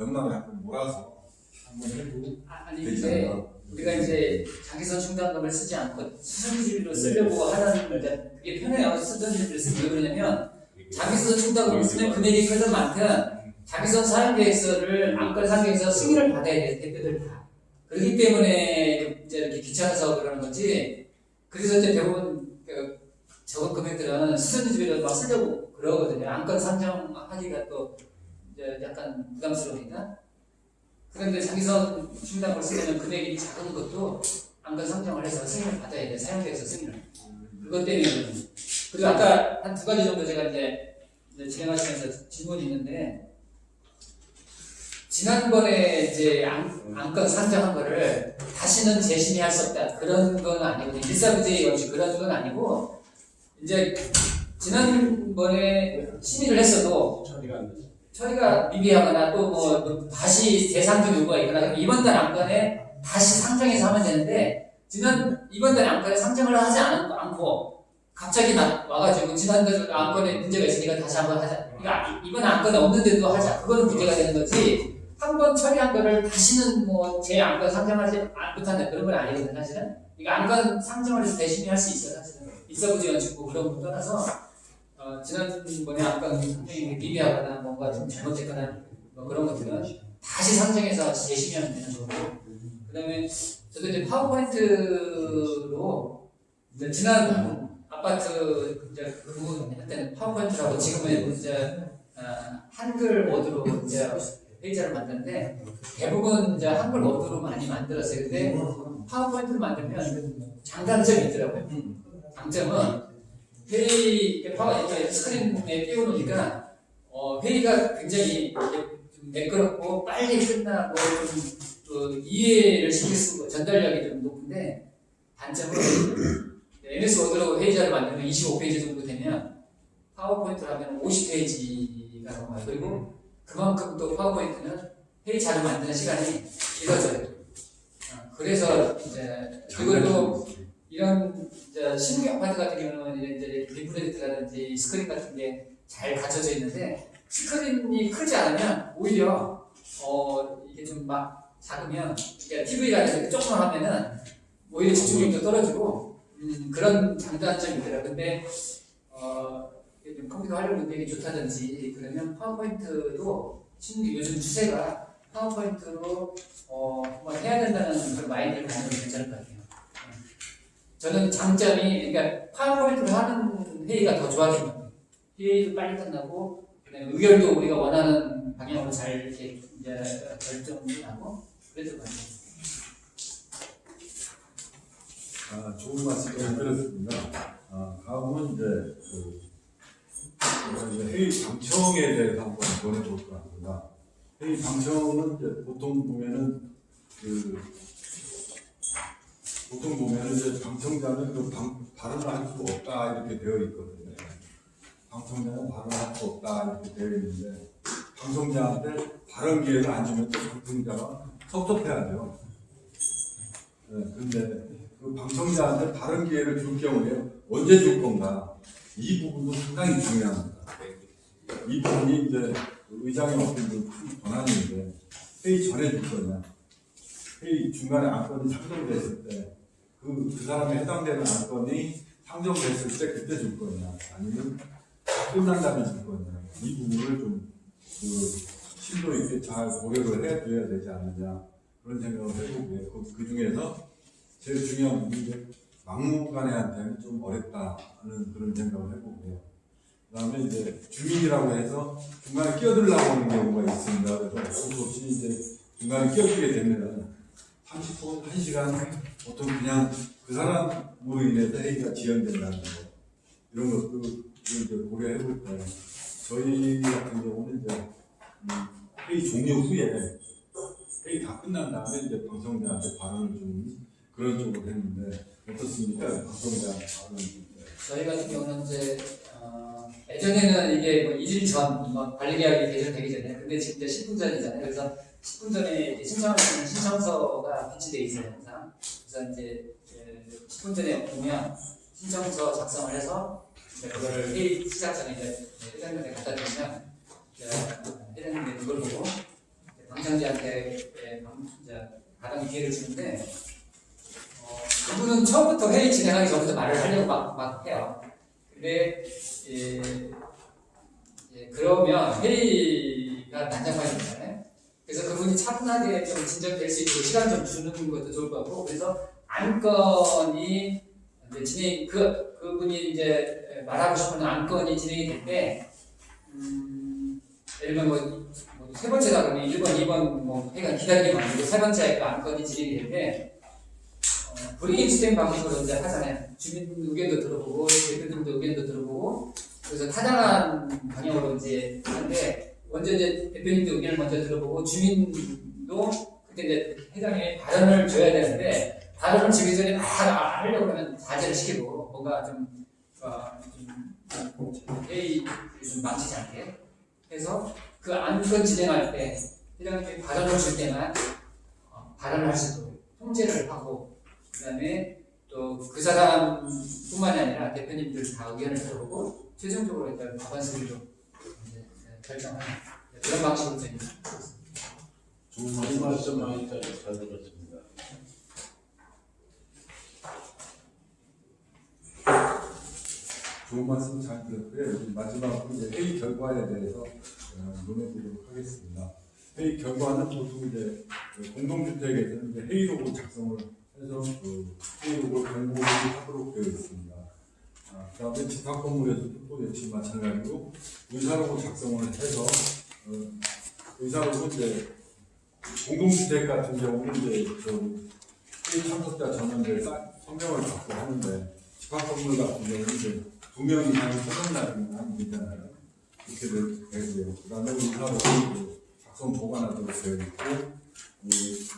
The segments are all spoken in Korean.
명랑을 한번 몰아서 한번 해도 아, 아니 근데 않나. 우리가 이제 자기선 충당금을 쓰지 않고 수선지비로 쓰려고 하는 이제 그게 편해요. 수선지비를 쓰면 왜 그러냐면 자기선 충당금을 쓰면 금액이 크든 많든 자기선 사용계획서를 안건 사용계획서 승인을 받아야 돼 대표들 다. 그렇기 때문에 이제 이렇게 귀찮아서 그러는 거지. 그래서 이제 대부분 그 적은 금액들은 수선지비로 막 쓰려고 그러거든요. 안건 상정하기가 또 이제 약간 부담스러우니까. 그런데 자기선 충당을 쓰면 금액이 작은 것도 안건 상정을 해서 승인을 받아야 돼. 사용계획서 승인을. 그것 때문에. 그리고 아까 한 두 가지 정도 제가 이제, 진행하시면서 질문이 있는데, 지난번에 이제 안, 안건 상정한 거를 다시는 재심의할 수 없다. 그런 건 아니고, 일사부재의 원칙 그런 건 아니고, 이제 지난번에 심의를 했어도 처리가 안 되죠. 처리가 미비하거나 또 뭐 다시 재상정 요구가 있거나 그럼 이번 달 안건에 다시 상정해서 하면 되는데 지난 이번 달 안건에 상정을 하지 않, 않고 갑자기 나, 와가지고 지난달 안건에 문제가 있으니까 다시 한번 하자. 그러니까 이번 안건에 없는데도 하자. 그거는 문제가 되는 거지. 한 번 처리한 거를 다시는 뭐 제 안건 상정하지 안- 못한다 그런 건 아니거든 사실은. 그러니까 안건 상정을 해서 대신에 할 수 있어 사실은. 있어보지 연축고 그런 거 떠나서 어, 지난번에 아까 상정이 미비하거나 뭔가 좀 잘못됐거나 뭐 그런 것들은 다시 상정해서 재심의하면 되는 거고 그 다음에 저도 이제 파워포인트로 이제 지난 아파트 이제 그분 할 때는 파워포인트라고 지금은 이제 어, 한글 워드로 이제 페이지를 만드는데 대부분 이제 한글 워드로 많이 만들었어요. 근데 파워포인트를 만들면 장단점이 있더라고요. 장점은 회의 파워 스크린에 띄워놓으니까 어, 회의가 굉장히 좀 매끄럽고 빨리 끝나고 좀그 이해를 시킬 수 전달력이 좀 높은데 단점은 MS 워드로 회의자를 만들면 25페이지 정도 되면 파워포인트를 하면 50페이지가 넘어요. 그리고 그만큼 또 파워포인트는 회의 자료 만드는 시간이 길어져요. 어, 그래서 이제 그걸로 이런 이제 신규 아파트 같은 경우는 이제 라든지 스크린 같은 게 잘 갖춰져 있는데 스크린이 크지 않으면 오히려 어 이게 좀 막 작으면 그러니까 TV라든지 조금만 하면은 오히려 집중력도 떨어지고 음, 그런 장단점이 있더라. 근데 어 컴퓨터 활용 능력이 좋다든지 그러면 파워포인트도 신규 요즘 추세가 파워포인트로 어 한번 해야 된다는 그런 마인드를 가지면 괜찮을 것 같아요. 저는 장점이 그러니까 파워포인트로 하는 회의가 더 좋아진 것 같아요. 회의도 빨리 끝나고 의견도 우리가 원하는 방향으로 잘 이렇게 이제 결정이 나고 그랬던 것 같아요. 아, 좋은 말씀 잘 들었습니다. 아, 다음은 이제 그 이제 회의 방청에 대해서 한번 전해볼 것 같습니다. 회의 방청은 이제 보통 보면은 그 보통 보면은 이제 방청자는 그 방, 발언을 할수 없다 이렇게 되어 있거든요. 방청자는 발언을 할수 없다 이렇게 되어 있는데 방청자한테 발언 기회를 안 주면 또 방청자가 섭섭해야 돼요. 네, 근데 그 방청자한테 다른 기회를 줄 경우에 언제 줄 건가 이 부분도 상당히 중요합니다. 이 부분이 이제 의장의 어떤 큰 권한인데 회의 전에 줄 거냐 회의 중간에 안건이 상정됐을 때 그 그 사람에 해당되는 안건이 상정됐을 때 그때 줄 거냐 아니면 다 끝난 다음에 줄 거냐 이 부분을 좀 그 심도 있게 잘 고려를 해줘야 되지 않느냐 그런 생각을 해보고요. 그, 그 중에서 제일 중요한 부분이 막무가내한테는 좀 어렵다는 그런 생각을 해보고요. 그 다음에 이제 주민이라고 해서 중간에 끼어들려고 하는 경우가 있습니다. 그래서 어쩔 없이 이제 중간에 끼어들게 되면 30분, 1시간 보통 그냥 그 사람으로 인해서 회의가 지연된다는 거 이런 것도 이제 고려해 볼때 저희 같은 경우는 이제 음, 회의 종료 후에 회의 다 끝난 다음에 이제 방송자한테 발언을 주는 그런 쪽으로 했는데 어떻습니까? 방송자 발언. 저희 같은 경우는 이제 어, 예전에는 이게 뭐 1일 전, 뭐 관리계약이 개정되기 전에, 근데 지금 이제 10분 전이잖아요. 그래서 10분 전에 있는 신청서가 비치되어 있어요, 항상. 그래서 이제 에, 10분 전에 오면 신청서 작성을 해서 그거를 회의 시작 전에 이제 회장님한테 갖다 주면 회장님이 그걸 보고 방청자한테 발언 기회를 주는데 어, 그분은 처음부터 회의 진행하기 전부터 말을 하려고 막, 막 해요. 근데 예, 예, 그러면 회의가 난장판이잖아요. 그래서 그분이 차분하게 좀 진정될 수 있도록 시간 좀 주는 것도 좋을 것 같고 그래서 안건이 이제 진행 그 그분이 이제 말하고 싶은 안건이 진행이 될때 음, 예를 들면 뭐, 뭐 세 번째다 그러면 1번, 2번 뭐 회가 기다리기만 아니고 세 번째 그 안건이 진행이 될때 어, 브레인스템 방식으로 이제 하잖아요. 주민 의견도 들어보고 대표들도 의견도 들어보고 그래서 타당한 방향으로 이제 하는데 먼저 이제 대표님도 의견을 먼저 들어보고 주민도 그때 이제 회장이 발언을 줘야 되는데 발언을 주기 전에 막 하려고 그러면 자제를 시키고 뭔가 좀, 어, 좀 회의 좀 망치지 않게 해서 그 안건 진행할 때 회장님이 발언을 줄 때만 어, 발언을 할수 있도록 통제를 하고 그 다음에 또 그 사람뿐만이 아니라 대표님들 다 의견을 들어보고 최종적으로 일단 과반수를 이제 결정하는 그런 방식으로 저희는 좋은 좋은 말씀 말씀 많이 잘 들었습니다. 좋은 말씀 잘 들었고요. 마지막으로 이제 회의 결과에 대해서 어, 논해보도록 하겠습니다. 회의 결과는 보통 이제 그 공동주택에서는 이제 회의록을 작성을 해서 그 회의록을 공고를 하도록 되어 있습니다. 아, 그다음에 집합 건물에서도 또 역시 마찬가지로 의사록을 작성을 해서 어, 의사록은 이제 공동주택 같은 경우는 이제 그 참석자 전원들 서명을 받고 하는데 집합 건물 같은 경우는 이제 두 명 이상 서명날이 아니잖아요. 이렇게 되- 되고요. 그 다음에 그 작성 보관하도록 되어 있고, 이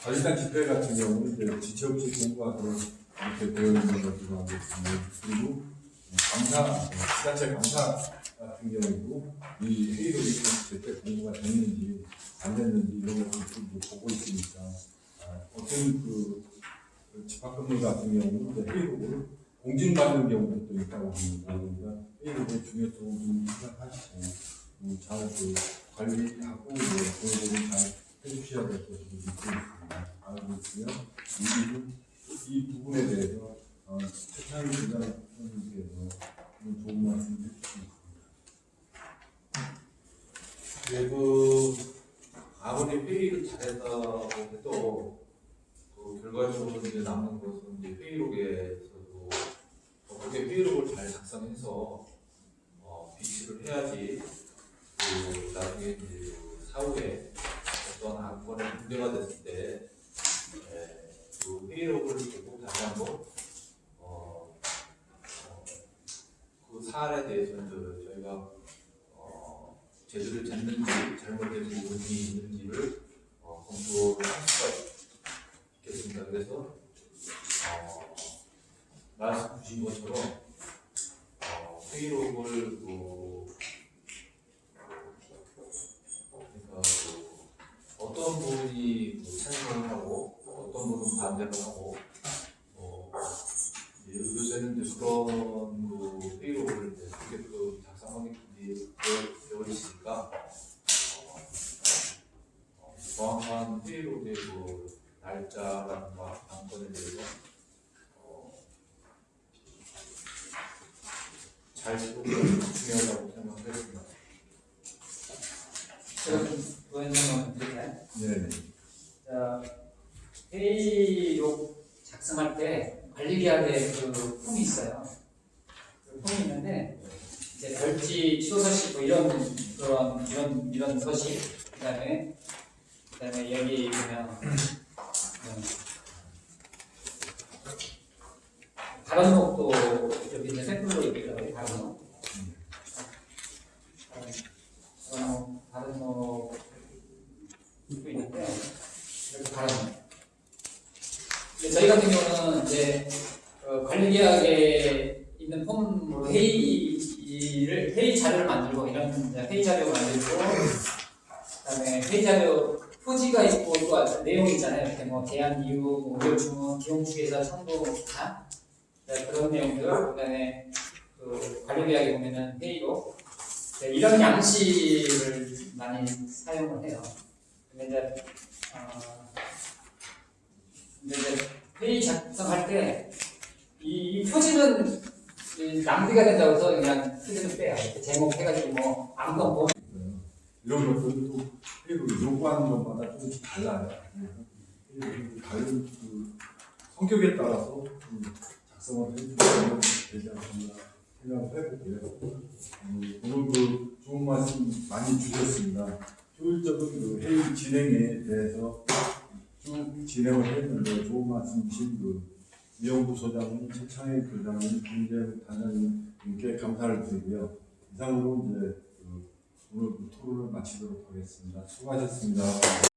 관리단 집회 같은 경우는 이제 지체 없이 공부하도록 이렇게 되어 있는 알고 있습니다. 그리고 감사, 지자체 감사 같은 경우도 이 회의록이 제때 공부가 됐는지 안 됐는지 이런 것들을 좀 보고 있으니까 아, 어떤 그, 그 집합건물 같은 경우는 회의록을 공진받는 경우도 또 있다고 합니다. 그러니까 회의록의 중요성을 좀 생각하시고 음, 잘그 관리하고 이제 공부를 잘 해주셔야 될 것으로 믿고 있습니다. 알고 있고요. 이, 이 부분에 대해서 어, 최창희 기자님께서 좀 좋은 말씀 해주셨습니다. 그리고 아무리 회의를 잘했다고 해도 그 결과적으로 이제 남는 것은 이제 회의록에서도 어떻게 회의록을 잘 작성 해서 어, 비치를 해야지 그 나중에 이제 그 사후에 어떤 안건이 문제가 됐을 때 에, 그 회의록을 보고 다시 한번 어, 어, 그 사안에 대해서는 저- 저희가 어, 제대로 됐는지 잘못된 부분이 있는지를 어, 검토를 할 수가 있겠습니다. 그래서 어, 말씀 주신 것처럼 어, 회의록을 그, 그러니까 그 어떤 부분이 그 찬성을 하고 어떤 부분은 반대를 하고 어, 이제 요새는 이제 그런 그 회의록을 이제 그렇게 또 작성하게 되어 있으니까 어, 어, 정확한 회의록의 그 날짜라든가 안건에 대해서 어, 잘 지도가 중요하다고 생각했습니다. 제가 좀 보여드리면 드릴까요? 네. 자, 회의록 작성할 때 관리계약에 그 폼이 있어요. 그 폼이 있는데 이제 별지 취소 서식 뭐 이런 그런 이런 이런 서식 그다음에 그다음에 여기 보면 음, 발언록도 여기 이제 샘플로 있더라고요. 이렇게 발언록. 근데 저희 같은 경우는 이제 어, 관리계약에 있는 폼으로 회의를 회의 자료를 만들고 이런 회의 자료 만들고 그 다음에 회의 자료 표지가 있고 또 내용 있잖아요. 이렇게 뭐 제안 이유, 뭐 의료 주문, 기용 측에서 청구나 네, 그런 내용들 그다음에 그 관리계약에 보면은 회의록 네, 이런 양식을 많이 사용을 해요. 근데 이제 어, 근데 이제 회의 작성할 때 이, 이 표지는 이 낭비가 된다고 해서 그냥 표지는 빼요. 제목 해가지고 뭐뭐 이런 것들은 또 회의를 요구하는 것마다 조금씩 달라요. 이 다른 그 성격에 따라서 좀 해보고요. 음, 그그 진행에 대해서 쭉 진행을 했는데 좋은 말씀 주신 그 이영부 소장님, 최창희 교장님, 김재훈 단장님께 감사를 드리고요. 이상으로 이제 그 오늘 그 토론을 마치도록 하겠습니다. 수고하셨습니다.